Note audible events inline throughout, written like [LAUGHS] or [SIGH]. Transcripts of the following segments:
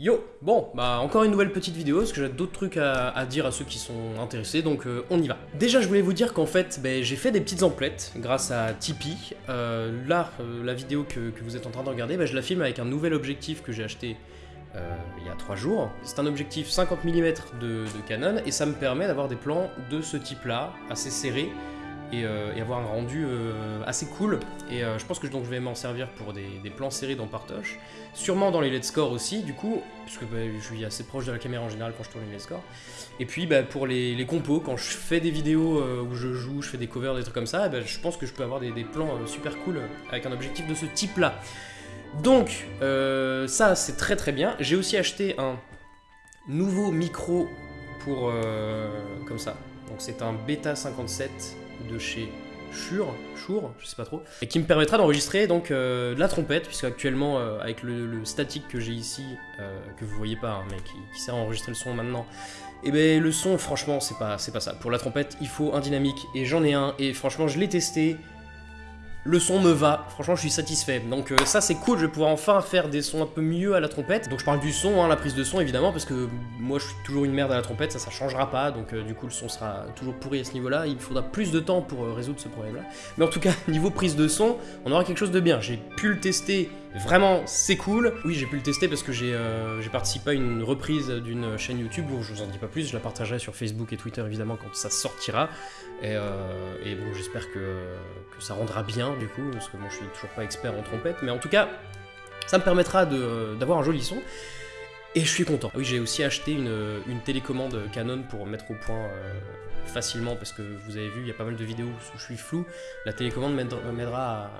Yo Bon, bah encore une nouvelle petite vidéo, parce que j'ai d'autres trucs à, dire à ceux qui sont intéressés, donc euh, on y va. Déjà, je voulais vous dire qu'en fait, bah, j'ai fait des petites emplettes grâce à Tipeee. Euh, là, euh, la vidéo que, vous êtes en train de regarder, bah, je la filme avec un nouvel objectif que j'ai acheté il y a 3 jours. C'est un objectif 50 mm de Canon, et ça me permet d'avoir des plans de ce type-là, assez serrés, euh, et, avoir un rendu euh, assez cool. Et euh, je pense que donc, je vais m'en servir pour des, plans serrés dans Partoche. Sûrement dans les Let's Score aussi, du coup, parce que bah, je suis assez proche de la caméra en général quand je tourne les Let's Score. Et puis bah, pour les, compos, quand je fais des vidéos où je joue, je fais des covers, des trucs comme ça, bah, je pense que je peux avoir des, plans super cool avec un objectif de ce type-là. Donc, ça c'est très très bien. J'ai aussi acheté un nouveau micro pour... comme ça. Donc c'est un Beta 57 de chez Shure, Shure, je sais pas trop, et qui me permettra d'enregistrer donc euh, la trompette, puisque actuellement euh, avec le, statique que j'ai ici, euh, que vous voyez pas, hein, mais qui, sert à enregistrer le son maintenant, et eh ben le son franchement c'est pas, c'est pas ça. Pour la trompette il faut un dynamique, et j'en ai un, et franchement je l'ai testé, le son me va, franchement je suis satisfait. Donc euh, ça c'est cool, je vais pouvoir enfin faire des sons un peu mieux à la trompette. Donc je parle du son, hein, la prise de son évidemment, parce que moi je suis toujours une merde à la trompette, ça ça changera pas, donc euh, du coup le son sera toujours pourri à ce niveau-là, il faudra plus de temps pour euh, résoudre ce problème-là. Mais en tout cas, [LAUGHS] niveau prise de son, on aura quelque chose de bien. J'ai pu le tester Vraiment, c'est cool. Oui, j'ai pu le tester parce que j'ai participé à une reprise d'une chaîne YouTube, où je vous en dis pas plus, je la partagerai sur Facebook et Twitter évidemment quand ça sortira. Et, bon, j'espère que, que, ça rendra bien du coup, parce que moi je suis toujours pas expert en trompette, mais en tout cas, ça me permettra d'avoir un joli son. Et je suis content. Oui, j'ai aussi acheté une, une, télécommande Canon pour mettre au point euh, facilement, parce que vous avez vu, il y a pas mal de vidéos où je suis flou. La télécommande m'aidera à,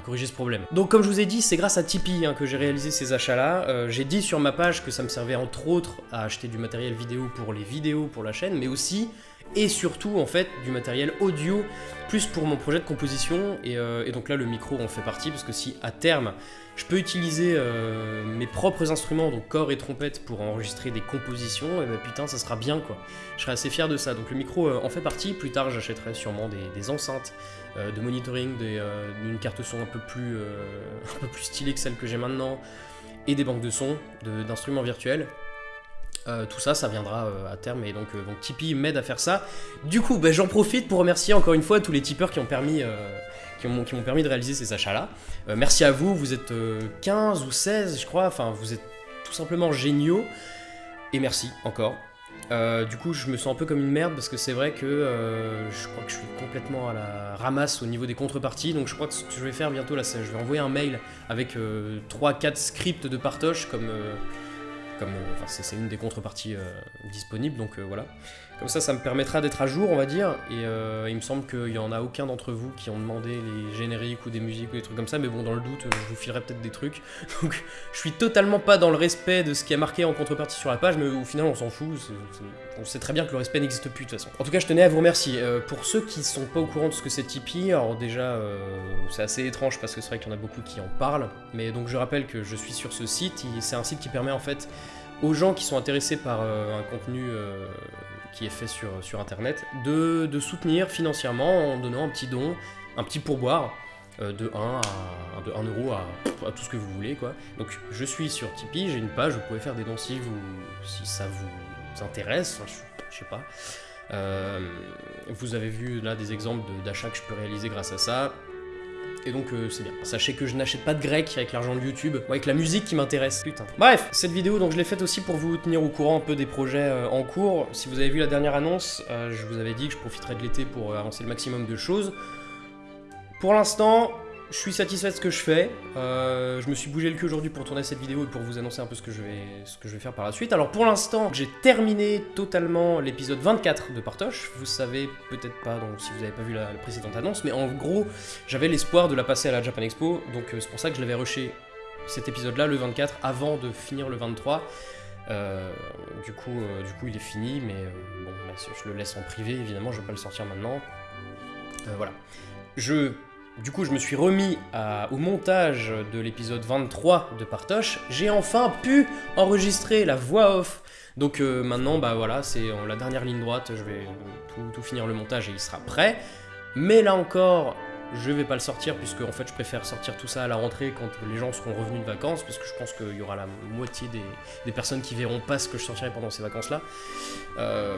corriger ce problème. Donc comme je vous ai dit, c'est grâce à Tipeee hein, que j'ai réalisé ces achats-là. Euh, j'ai dit sur ma page que ça me servait entre autres à acheter du matériel vidéo pour les vidéos pour la chaîne, mais aussi et surtout en fait du matériel audio plus pour mon projet de composition et, euh, donc là le micro en fait partie parce que si à terme je peux utiliser euh, mes propres instruments donc corps et trompette pour enregistrer des compositions et eh ben putain ça sera bien quoi je serai assez fier de ça donc le micro en fait partie plus tard j'achèterai sûrement des, enceintes de monitoring d'une carte son un peu plus [LAUGHS] un peu plus stylée que celle que j'ai maintenant et des banques de son d'instruments virtuels euh, tout ça, ça viendra euh, à terme et donc, euh, Tipeee m'aide à faire ça. Du coup, ben, j'en profite pour remercier encore une fois tous les tipeurs qui ont permis, qui m'ont permis de réaliser ces achats-là. merci à vous, vous êtes 15 ou 16 je crois, enfin vous êtes tout simplement géniaux. Et merci encore. Du coup, je me sens un peu comme une merde parce que c'est vrai que je crois que je suis complètement à la ramasse au niveau des contreparties. Donc, je crois que ce que je vais faire bientôt, là, c'est je vais envoyer un mail avec 3-4 scripts de partoche comme euh, c'est une des contreparties euh, disponibles, donc euh, voilà. Comme ça, ça me permettra d'être à jour, on va dire, et il me semble qu'il n'y en a aucun d'entre vous qui ont demandé les génériques ou des musiques ou des trucs comme ça, mais bon, dans le doute, je vous filerai peut-être des trucs. [LAUGHS] Donc, je suis totalement pas dans le respect de ce qui est marqué en contrepartie sur la page, mais au final, on s'en fout, on sait très bien que le respect n'existe plus de toute façon. En tout cas, je tenais à vous remercier. pour ceux qui sont pas au courant de ce que c'est Tipeee, alors déjà, c'est assez étrange parce que c'est vrai qu'il y en a beaucoup qui en parlent, mais donc je rappelle que je suis sur ce site, c'est un site qui permet en fait aux gens qui sont intéressés par euh, un contenu euh, qui est fait sur, sur Internet, de, soutenir financièrement en donnant un petit don, un petit pourboire euh, de 1 à de 1 euro à, tout ce que vous voulez quoi. Donc je suis sur Tipeee, j'ai une page, vous pouvez faire des dons si, vous, si ça vous intéresse, je, je sais pas. vous avez vu là des exemples d'achats que je peux réaliser grâce à ça et donc euh, c'est bien. Sachez que je n'achète pas de grec avec l'argent de YouTube, ou avec la musique qui m'intéresse. Putain. Bref, cette vidéo donc je l'ai faite aussi pour vous tenir au courant un peu des projets euh, en cours. Si vous avez vu la dernière annonce, euh, je vous avais dit que je profiterais de l'été pour avancer le maximum de choses. Pour l'instant, je suis satisfait de ce que je fais. Euh, je me suis bougé le cul aujourd'hui pour tourner cette vidéo et pour vous annoncer un peu ce que je vais, ce que je vais faire par la suite. Alors pour l'instant, j'ai terminé totalement l'épisode 24 de Partoche. Vous savez peut-être pas donc, si vous n'avez pas vu la, précédente annonce, mais en gros, j'avais l'espoir de la passer à la Japan Expo. Donc euh, c'est pour ça que je l'avais rushé cet épisode-là, le 24, avant de finir le 23. Euh, du, coup, du coup, il est fini, mais bon, je le laisse en privé, évidemment, je vais pas le sortir maintenant. voilà. Je du coup, je me suis remis au montage de l'épisode 23 de Partoche. J'ai enfin pu enregistrer la voix off. Donc euh, maintenant, bah voilà, c'est la dernière ligne droite. Je vais tout, finir le montage et il sera prêt. Mais là encore, Je vais pas le sortir puisque en fait je préfère sortir tout ça à la rentrée quand les gens seront revenus de vacances parce que je pense qu'il y aura la moitié des, personnes qui verront pas ce que je sortirai pendant ces vacances là. Euh,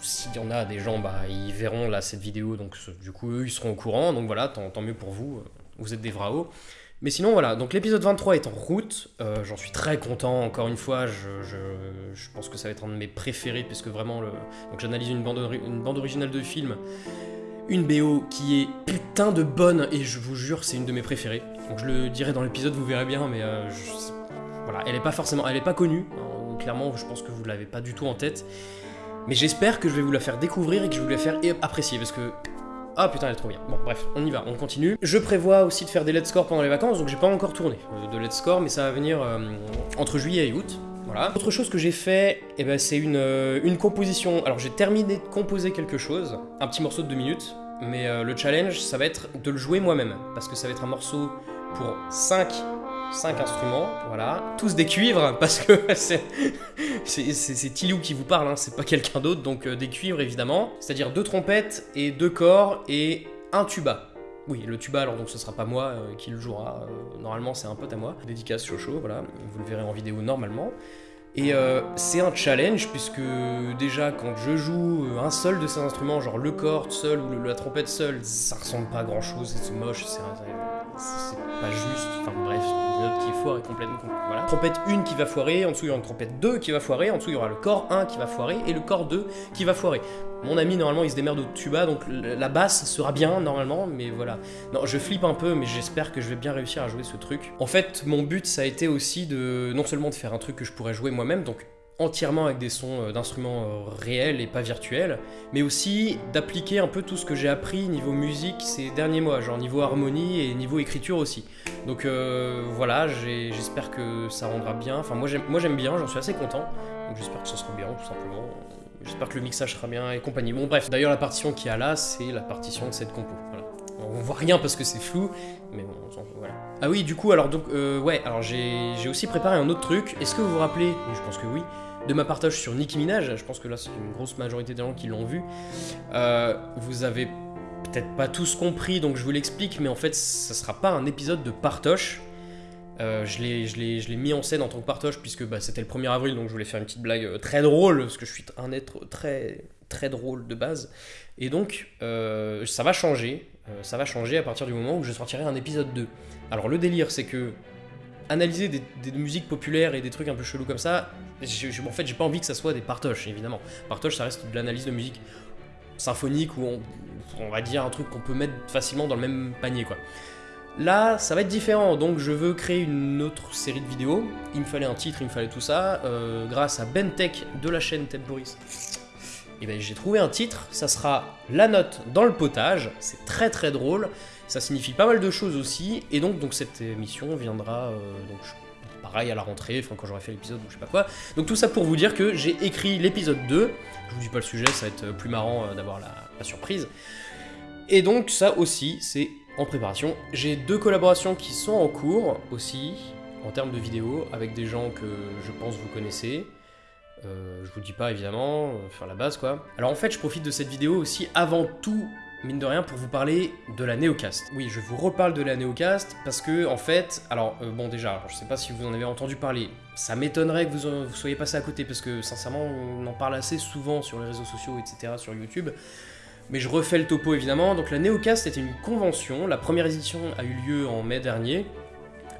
s'il y en a des gens, bah, ils verront là cette vidéo, donc du coup eux ils seront au courant, donc voilà, tant, mieux pour vous, vous êtes des vrais Mais sinon voilà, donc l'épisode 23 est en route, euh, j'en suis très content, encore une fois, je, pense que ça va être un de mes préférés, puisque vraiment, le... j'analyse une bande, une bande originale de film, une BO qui est putain de bonne, et je vous jure, c'est une de mes préférées. Donc je le dirai dans l'épisode, vous verrez bien, mais euh, voilà, elle est pas forcément, elle est pas connue, hein, clairement, je pense que vous l'avez pas du tout en tête. Mais j'espère que je vais vous la faire découvrir et que je vais vous la faire apprécier parce que. Ah putain, elle est trop bien. Bon, bref, on y va, on continue. Je prévois aussi de faire des let's score pendant les vacances, donc j'ai pas encore tourné de let's score, mais ça va venir euh, entre juillet et août. Voilà. Autre chose que j'ai fait, eh ben, c'est une, euh, une composition. Alors j'ai terminé de composer quelque chose, un petit morceau de 2 minutes, mais euh, le challenge, ça va être de le jouer moi-même, parce que ça va être un morceau pour 5 5 instruments, voilà, tous des cuivres, [LAUGHS] parce que c'est Tilou qui vous parle, hein, c'est pas quelqu'un d'autre, donc euh, des cuivres évidemment, c'est-à-dire deux trompettes et deux corps et un tuba. Oui, le tuba, alors donc ce sera pas moi euh, qui le jouera, euh, normalement c'est un pote à moi, dédicace Chocho, voilà, vous le verrez en vidéo normalement. Et c'est un challenge puisque déjà quand je joue un seul de ces instruments, genre le corps seul ou la trompette seule, ça ressemble pas à grand chose, c'est moche, c'est pas juste, enfin bref, une note qui foire et complètement. Voilà. Trompette 1 qui va foirer, en dessous il y aura une trompette 2 qui va foirer, en dessous il y aura le corps 1 qui va foirer et le corps 2 qui va foirer. Mon ami normalement il se démerde au tuba donc la basse sera bien normalement, mais voilà. Non, je flippe un peu, mais j'espère que je vais bien réussir à jouer ce truc. En fait, mon but ça a été aussi de non seulement de faire un truc que je pourrais jouer moi-même, donc entièrement avec des sons euh, d'instruments euh, réels et pas virtuels, mais aussi d'appliquer un peu tout ce que j'ai appris niveau musique ces derniers mois, genre niveau harmonie et niveau écriture aussi. Donc euh, voilà, j'espère que ça rendra bien. Enfin moi j'aime bien, j'en suis assez content. Donc j'espère que ça sera bien tout simplement. J'espère que le mixage sera bien et compagnie. Bon bref, d'ailleurs la partition qu'il y a là, c'est la partition de cette compo. On voit rien parce que c'est flou, mais bon, voilà. Ah oui, du coup, alors donc, euh, ouais, alors j'ai aussi préparé un autre truc. Est-ce que vous vous rappelez, je pense que oui, de ma partage sur Nicki Minaj, je pense que là c'est une grosse majorité des gens qui l'ont vu, euh, vous avez peut-être pas tous compris, donc je vous l'explique, mais en fait ça sera pas un épisode de partoche. Euh, je l'ai mis en scène en tant que partoche puisque bah, c'était le 1er avril, donc je voulais faire une petite blague euh, très drôle, parce que je suis un être très très drôle de base. Et donc euh, ça va changer, euh, ça va changer à partir du moment où je sortirai un épisode 2. Alors le délire c'est que analyser des, musiques populaires et des trucs un peu chelous comme ça, en fait, j'ai pas envie que ça soit des partoches, évidemment. Partoche, ça reste de l'analyse de musique symphonique ou on, va dire un truc qu'on peut mettre facilement dans le même panier, quoi. Là, ça va être différent, donc je veux créer une autre série de vidéos. Il me fallait un titre, il me fallait tout ça. Euh, grâce à Bentech de la chaîne Ted et eh ben, j'ai trouvé un titre. Ça sera La note dans le potage. C'est très très drôle. Ça signifie pas mal de choses aussi. Et donc, donc cette émission viendra euh, donc, pareil à la rentrée, enfin quand j'aurai fait l'épisode ou je sais pas quoi. Donc tout ça pour vous dire que j'ai écrit l'épisode 2. Je vous dis pas le sujet, ça va être plus marrant euh, d'avoir la, la surprise. Et donc ça aussi, c'est en préparation. J'ai deux collaborations qui sont en cours aussi, en termes de vidéos, avec des gens que je pense vous connaissez. Euh, je vous dis pas évidemment, euh, faire la base quoi. Alors en fait, je profite de cette vidéo aussi avant tout, mine de rien, pour vous parler de la Neocast. Oui, je vous reparle de la Neocast parce que en fait, alors euh, bon déjà, je sais pas si vous en avez entendu parler, ça m'étonnerait que vous, en, soyez passé à côté parce que sincèrement, on en parle assez souvent sur les réseaux sociaux, etc., sur YouTube. Mais je refais le topo évidemment. Donc la Neocast était une convention. La première édition a eu lieu en mai dernier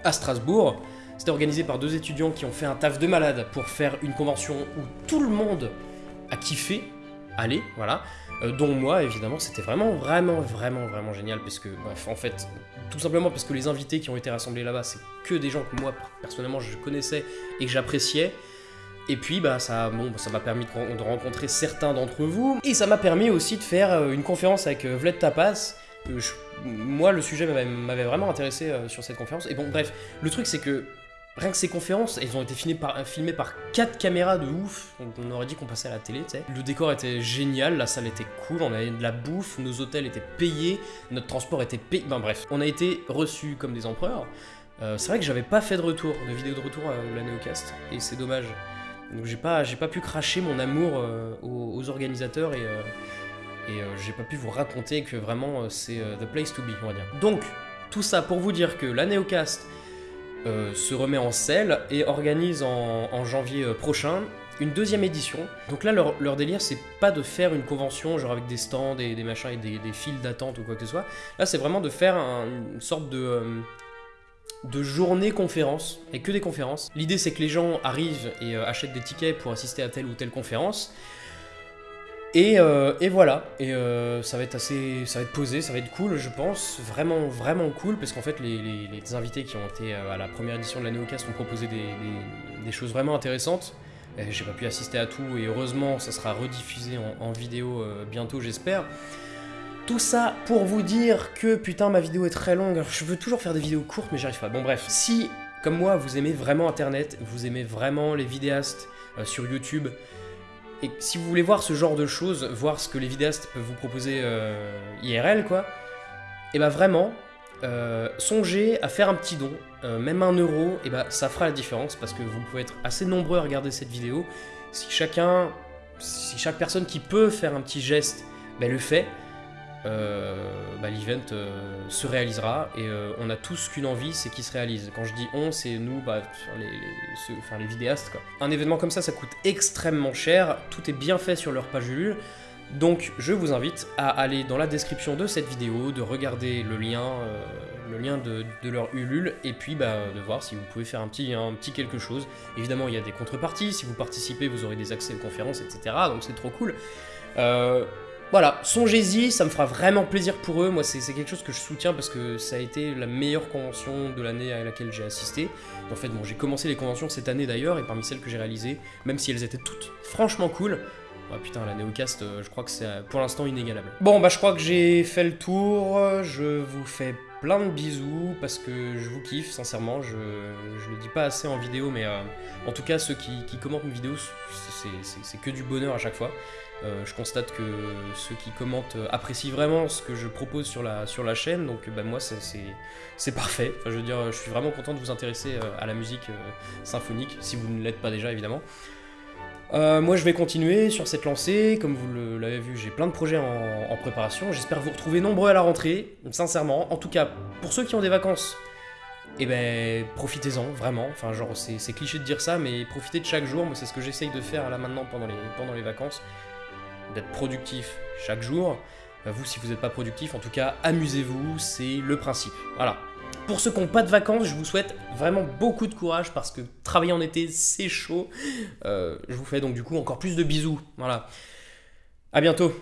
à Strasbourg. C'était organisé par deux étudiants qui ont fait un taf de malade pour faire une convention où tout le monde a kiffé. Allez, voilà. Euh, dont moi, évidemment, c'était vraiment, vraiment, vraiment, vraiment génial. Parce que, bref, en fait, tout simplement parce que les invités qui ont été rassemblés là-bas, c'est que des gens que moi, personnellement, je connaissais et que j'appréciais. Et puis bah ça bon ça m'a permis de, rencontrer certains d'entre vous et ça m'a permis aussi de faire euh, une conférence avec euh, Vled Tapas. Moi le sujet m'avait vraiment intéressé sur cette conférence et bon bref le truc c'est que rien que ces conférences elles ont été filmées par, filmées par 4 caméras de ouf on aurait dit qu'on passait à la télé tu sais. Le décor était génial, la salle était cool, on avait de la bouffe, nos hôtels étaient payés, notre transport était payé, ben bref on a été reçus comme des empereurs. c'est vrai que j'avais pas fait de retour, de vidéo de retour à la Neocast et c'est dommage. Donc j'ai pas, pas pu cracher mon amour euh, aux, organisateurs et, euh, et j'ai pas pu vous raconter que vraiment c'est the place to be, on va dire. Donc, tout ça pour vous dire que la Neocast se remet en selle et organise en janvier prochain une deuxième édition. Donc là, leur, délire, c'est pas de faire une convention, genre avec des stands et des machins et des, files d'attente ou quoi que ce soit. Là, c'est vraiment de faire une sorte de, euh, journée conférence, et que des conférences. L'idée, c'est que les gens arrivent et euh, achètent des tickets pour assister à telle ou telle conférence. Et, euh, voilà, et ça va être assez, ça va être posé, ça va être cool, je pense, vraiment, vraiment cool, parce qu'en fait, les, invités qui ont été à la première édition de la Neocast ont proposé des choses vraiment intéressantes. J'ai pas pu assister à tout et heureusement ça sera rediffusé en, vidéo euh, bientôt j'espère. Tout ça pour vous dire que putain ma vidéo est très longue. je veux toujours faire des vidéos courtes mais j'arrive pas. Bon bref, si comme moi vous aimez vraiment internet, vous aimez vraiment les vidéastes euh, sur YouTube, et si vous voulez voir ce genre de choses, voir ce que les vidéastes peuvent vous proposer euh, IRL quoi, et bah vraiment, euh, songez à faire un petit don, euh, même un euro, et bah ça fera la différence parce que vous pouvez être assez nombreux à regarder cette vidéo. Si chacun, si chaque personne qui peut faire un petit geste bah, le fait, bah, l'event se réalisera et on a tous qu'une envie, c'est qu'il se réalise. Quand je dis on, c'est nous, bah, les, vidéastes. Quoi. Un événement comme ça, ça coûte extrêmement cher, tout est bien fait sur leur page Ulule. Donc je vous invite à aller dans la description de cette vidéo, de regarder le lien, euh, le lien de, leur Ulule, et puis bah, de voir si vous pouvez faire un petit, quelque chose. Évidemment, il y a des contreparties, si vous participez, vous aurez des accès aux conférences, etc. Donc c'est trop cool. Euh, voilà, songez-y, ça me fera vraiment plaisir pour eux. Moi, c'est quelque chose que je soutiens parce que ça a été la meilleure convention de l'année à laquelle j'ai assisté. En fait, bon, j'ai commencé les conventions cette année d'ailleurs, et parmi celles que j'ai réalisées, même si elles étaient toutes franchement cool, Oh putain, la Neocast, euh, je crois que c'est pour l'instant inégalable. Bon, bah je crois que j'ai fait le tour. Je vous fais plein de bisous parce que je vous kiffe, sincèrement. Je, je le dis pas assez en vidéo, mais euh, en tout cas, ceux qui, commentent mes vidéos, c'est que du bonheur à chaque fois. Je constate que ceux qui commentent apprécient vraiment ce que je propose sur la, sur la chaîne, donc bah, moi c'est parfait. Enfin, je veux dire, je suis vraiment content de vous intéresser à la musique symphonique, si vous ne l'êtes pas déjà évidemment. Euh, moi je vais continuer sur cette lancée, comme vous l'avez vu j'ai plein de projets en, préparation, j'espère vous retrouver nombreux à la rentrée, sincèrement, en tout cas pour ceux qui ont des vacances, eh ben profitez-en vraiment, enfin genre c'est cliché de dire ça mais profitez de chaque jour, moi c'est ce que j'essaye de faire là maintenant pendant les, pendant les vacances, d'être productif chaque jour, euh, vous si vous n'êtes pas productif en tout cas amusez-vous, c'est le principe, voilà. Pour ceux qui n'ont pas de vacances, je vous souhaite vraiment beaucoup de courage parce que travailler en été, c'est chaud. Euh, je vous fais donc du coup encore plus de bisous. Voilà. À bientôt.